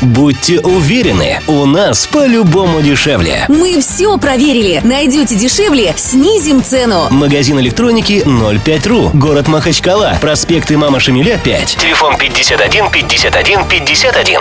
Будьте уверены, у нас по-любому дешевле. Мы все проверили. Найдете дешевле, снизим цену. Магазин электроники 05.ру. Город Махачкала. Проспект Имама Шамиля 5. Телефон 51 51 51.